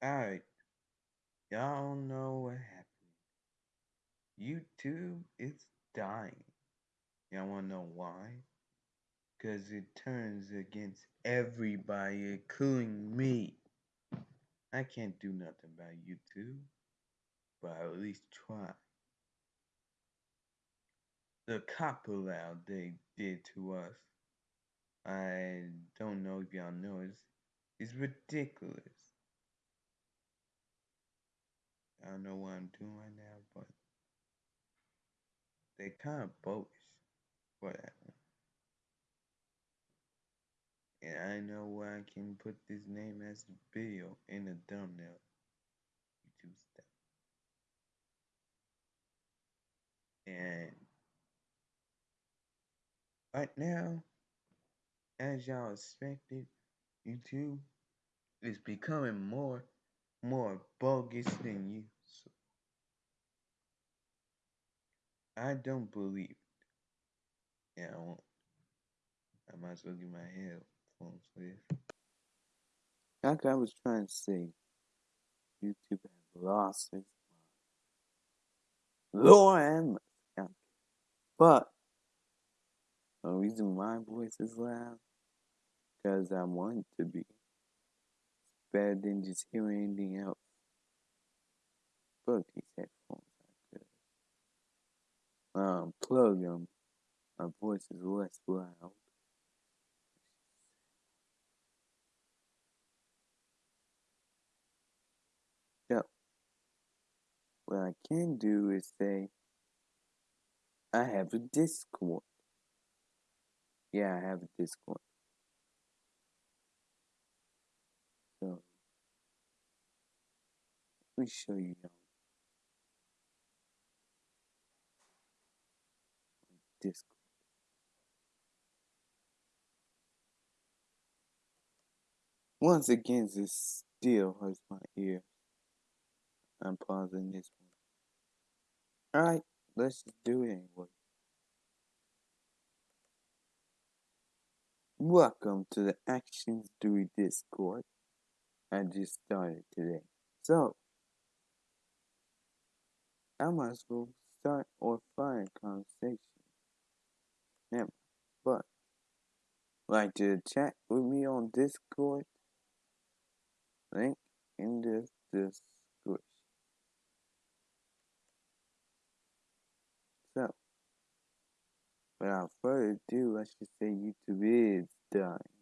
Alright, y'all know what happened. YouTube is dying. Y'all wanna know why? Because it turns against everybody, including me. I can't do nothing about YouTube, but I'll at least try. The COPPA law they did to us, I don't know if y'all know, it's ridiculous. I don't know what I'm doing right now, but they kind of bogus. Whatever. And I know where I can put this name as the video in the thumbnail. YouTube stuff. And right now, as y'all expected, YouTube is becoming more more bogus than you. So I don't believe it. Yeah, I won't. I might as well get my headphones this. Like I was trying to say, YouTube has lost its mind. Lord, but the reason my voice is loud, because I want to be. Better than just hearing anything else. But these headphones are good. Um, plug them. My voice is less loud. So, what I can do is say, I have a Discord. Yeah, I have a Discord. So, let me show you y'all. Discord. Once again, this still hurts my ear. I'm pausing this one. Alright, let's just do it anyway. Welcome to the Actions 3 Discord. I just started today. So, I might as well start or find conversation. Never. But, like to chat with me on Discord? Link in the description. So, without further ado, I should say YouTube is dying.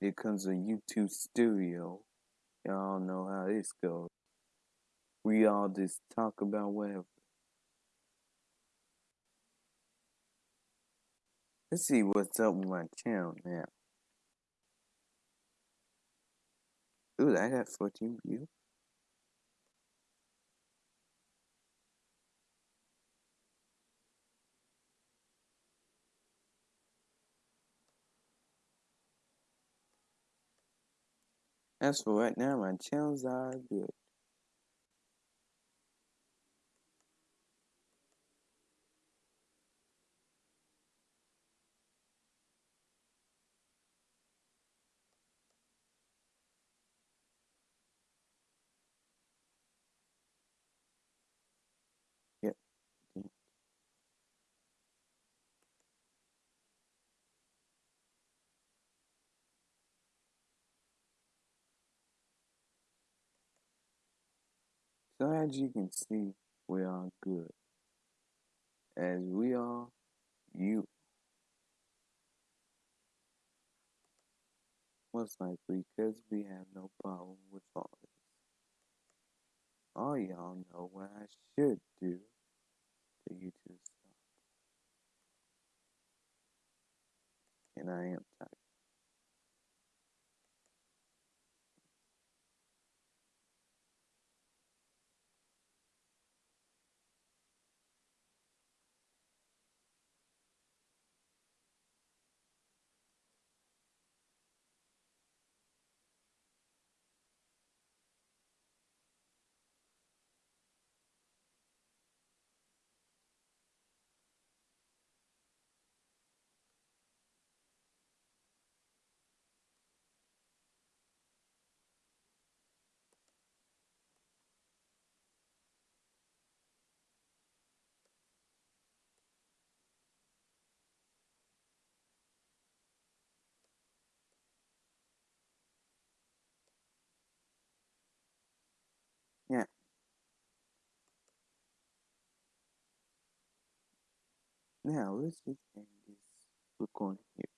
Here comes a YouTube studio. Y'all know how this goes. We all just talk about whatever. Let's see what's up with my channel now. Ooh, I got 14 views. As for right now, my channels are good. So as you can see, we are good. As we are, you most likely because we have no problem with all this. All y'all know what I should do to YouTube stop. And I am tired. Now let's just end this recording here.